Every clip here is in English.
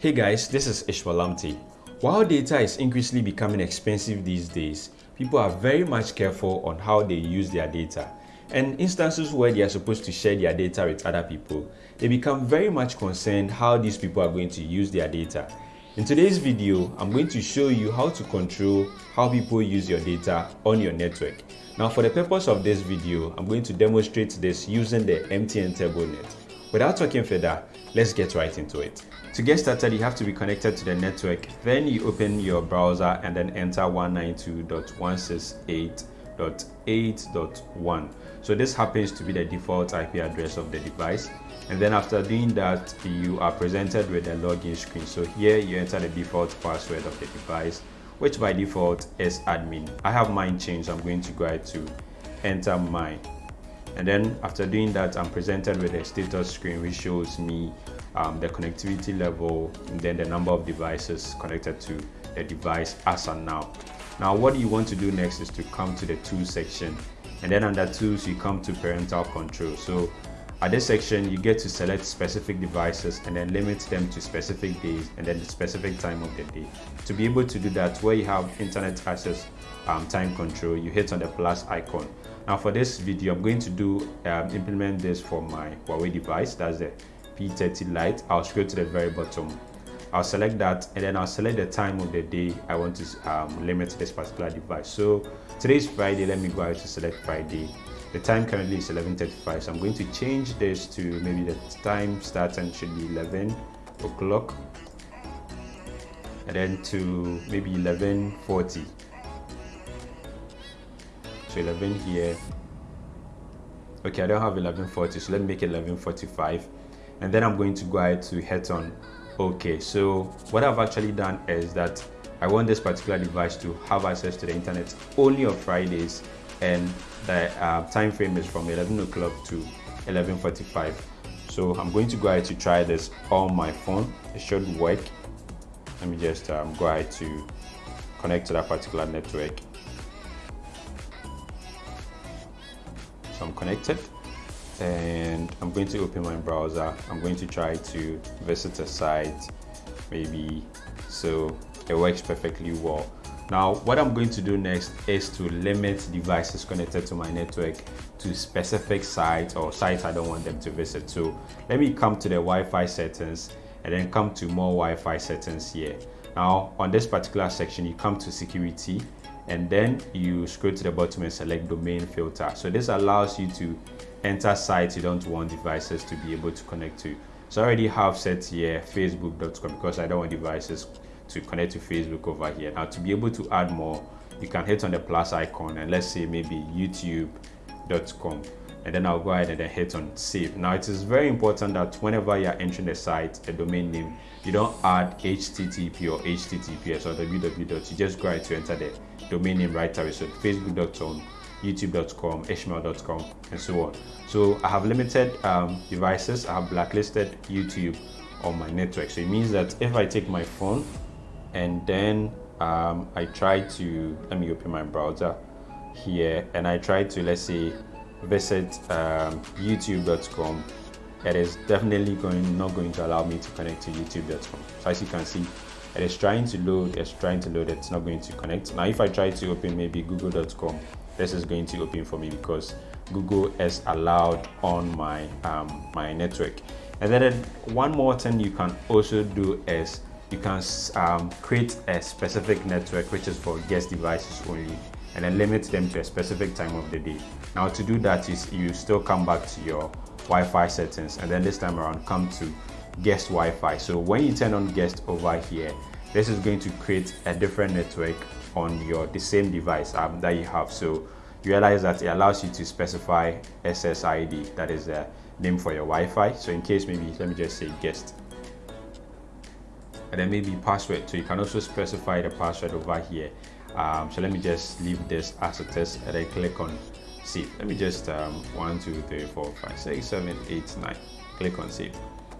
Hey guys, this is Ishmael Lamptey. While data is increasingly becoming expensive these days, people are very much careful on how they use their data. And instances where they are supposed to share their data with other people, they become very much concerned how these people are going to use their data. In today's video, I'm going to show you how to control how people use your data on your network. Now for the purpose of this video, I'm going to demonstrate this using the MTN TurboNet. Without talking further, let's get right into it. To get started, you have to be connected to the network. Then you open your browser and then enter 192.168.8.1. So this happens to be the default IP address of the device. And then after doing that, you are presented with a login screen. So here you enter the default password of the device, which by default is admin. I have mine changed. I'm going to go ahead to enter mine. And then after doing that, I'm presented with a status screen which shows me um, the connectivity level and then the number of devices connected to the device as and now. Now what you want to do next is to come to the tools section and then under tools you come to parental control. So at this section you get to select specific devices and then limit them to specific days and then the specific time of the day. To be able to do that where you have internet access um, time control you hit on the plus icon. Now for this video I'm going to do um, implement this for my Huawei device that's the P30 Lite. I'll scroll to the very bottom. I'll select that and then I'll select the time of the day I want to um, limit this particular device. So today's Friday, let me go ahead to select Friday. The time currently is 11.35, so I'm going to change this to maybe the time starting should be 11 o'clock and then to maybe 11.40. So 11 here. Okay, I don't have 11.40, so let me make it 11.45 and then I'm going to go ahead to hit on OK. So what I've actually done is that I want this particular device to have access to the internet only on Fridays and the uh, time frame is from 11 o'clock to 11.45. So I'm going to go ahead to try this on my phone. It should work. Let me just um, go ahead to connect to that particular network. So I'm connected and I'm going to open my browser. I'm going to try to visit a site maybe so it works perfectly well. Now what I'm going to do next is to limit devices connected to my network to specific sites or sites I don't want them to visit. So let me come to the Wi-Fi settings and then come to more Wi-Fi settings here. Now on this particular section you come to security and then you scroll to the bottom and select domain filter. So this allows you to enter sites you don't want devices to be able to connect to. So I already have set here facebook.com because I don't want devices to connect to Facebook over here. Now to be able to add more, you can hit on the plus icon and let's say maybe youtube.com and then I'll go ahead and then hit on save. Now it is very important that whenever you're entering the site, a domain name, you don't add HTTP or HTTPS or www. You just go ahead to enter the domain name right away. So facebook.com youtube.com, ishmael.com, and so on. So I have limited um, devices. I have blacklisted YouTube on my network. So it means that if I take my phone and then um, I try to, let me open my browser here, and I try to, let's say, visit um, youtube.com, it is definitely going not going to allow me to connect to youtube.com. So as you can see, it is trying to load, it's trying to load, it's not going to connect. Now if I try to open maybe google.com, this is going to open for me because Google is allowed on my um, my network. And then one more thing you can also do is you can um, create a specific network which is for guest devices only and then limit them to a specific time of the day. Now to do that is you still come back to your Wi-Fi settings and then this time around come to guest Wi-Fi. So when you turn on guest over here, this is going to create a different network on your the same device um, that you have. So you realize that it allows you to specify SSID, that is the name for your Wi-Fi. So in case maybe, let me just say guest. And then maybe password. So you can also specify the password over here. Um, so let me just leave this as it is and then click on save. Let me just um, one, two, three, four, five, six, seven, eight, nine. Click on save.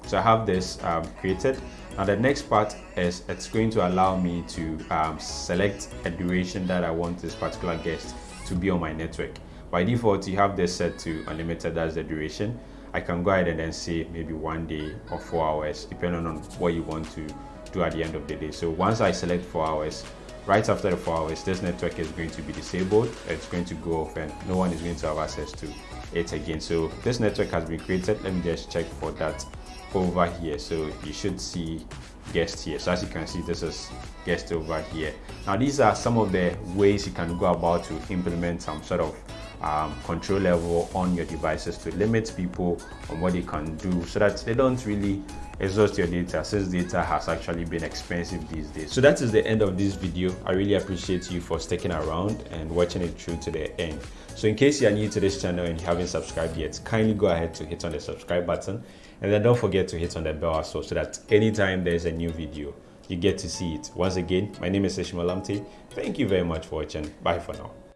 So I have this um, created. Now the next part is it's going to allow me to um, select a duration that I want this particular guest to be on my network. By default, you have this set to unlimited, as the duration. I can go ahead and then say maybe one day or four hours, depending on what you want to do at the end of the day. So once I select four hours, right after the four hours, this network is going to be disabled. It's going to go off and no one is going to have access to it again. So this network has been created. Let me just check for that over here. So you should see guest here. So as you can see, this is guest over here. Now these are some of the ways you can go about to implement some sort of um, control level on your devices to limit people on what they can do so that they don't really exhaust your data since data has actually been expensive these days. So that is the end of this video. I really appreciate you for sticking around and watching it through to the end. So in case you are new to this channel and you haven't subscribed yet, kindly go ahead to hit on the subscribe button and then don't forget to hit on the bell well so that anytime there's a new video, you get to see it. Once again, my name is Ishmael Lamptey. Thank you very much for watching. Bye for now.